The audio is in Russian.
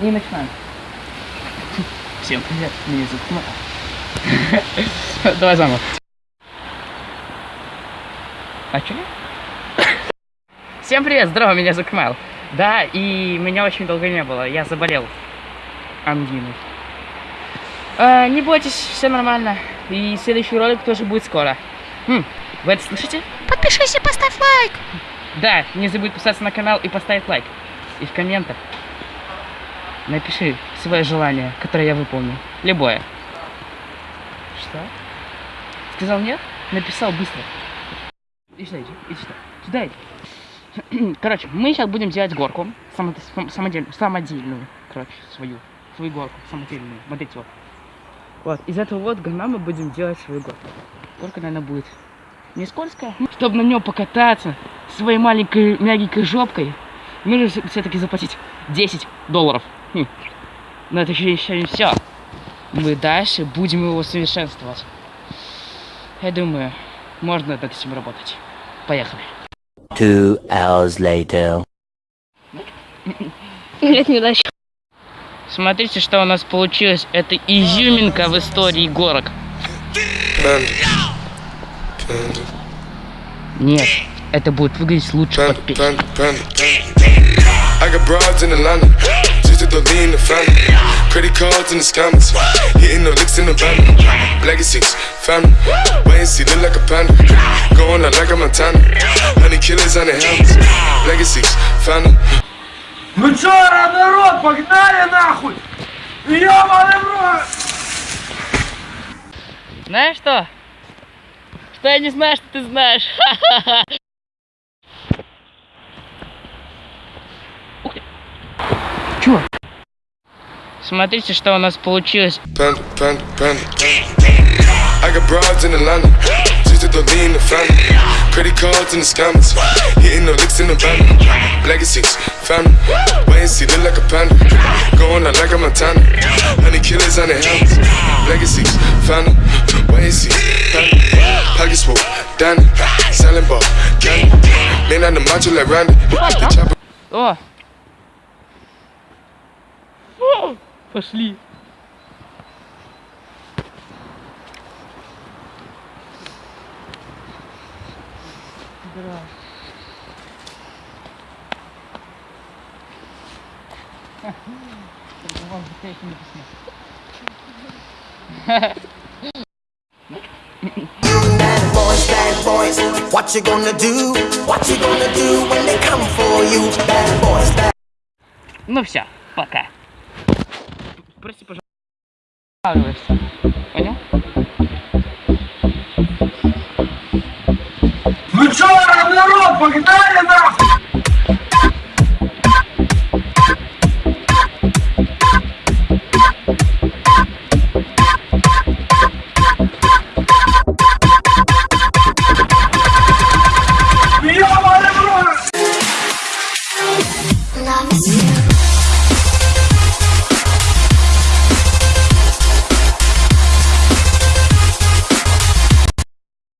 И начинаем. Всем привет, меня зовут. Давай заново. А чё? Всем привет, здорово, меня зовут Кмел. Да, и меня очень долго не было, я заболел ангиной. А, не бойтесь, все нормально. И следующий ролик тоже будет скоро. Хм, вы это слышите? Подпишись и поставь лайк. Да, не забудь подписаться на канал и поставить лайк. И в комментах напиши свое желание, которое я выполню. Любое. Что? Сказал нет? Написал быстро. Иди сюда, иди, иди сюда. Иди. Короче, мы сейчас будем делать горку. Само, самодельную, самодельную. Короче, свою. Свою горку. Самодельную. Вот эти вот. Вот. Из этого вот говна мы будем делать свою горку. Горка, наверное, будет не скользкая. Чтобы на нем покататься своей маленькой мягенькой жопкой, нужно все-таки заплатить 10 долларов. Хм. Но это еще, не все. Мы дальше будем его совершенствовать. Я думаю, можно над этим работать. Поехали. Two hours later. Нет, неудача. Смотрите, что у нас получилось. Это изюминка в истории горок. Нет, это будет выглядеть лучше под песню. I got broads in Atlanta, just to throw in the family. Credit cards in the scammers, hitting the licks in the van. Legacies, family, wait and see, look like a panda. Going out like a Montana, honey killers on the helmets. Legacies, family. Ну чё, народ, погнали нахуй! Ёбаный в рот! Знаешь что? Что я не знаю, что ты знаешь. Смотрите, что у нас получилось. Panda, panda, panda. I got broads in Atlanta, just to throw in the family. Credit cards in the scammers, hitting the licks in the van. Legacies, family, wait and see, look like a panda. Going out like a Montana, honey killers on the helmets. Legacies, family, wait and see, family. Pockets full, Danny, selling ball, candy. Man on the macho like Randy. The chopper О! Пошли. Здорово. Ха, только вам за этим написано. Bad boys, bad boys, what you gonna do? What you gonna do when they come for you? Bad boys, bad Ну все, пока. Прости, пожалуйста. Понял? Ну чё,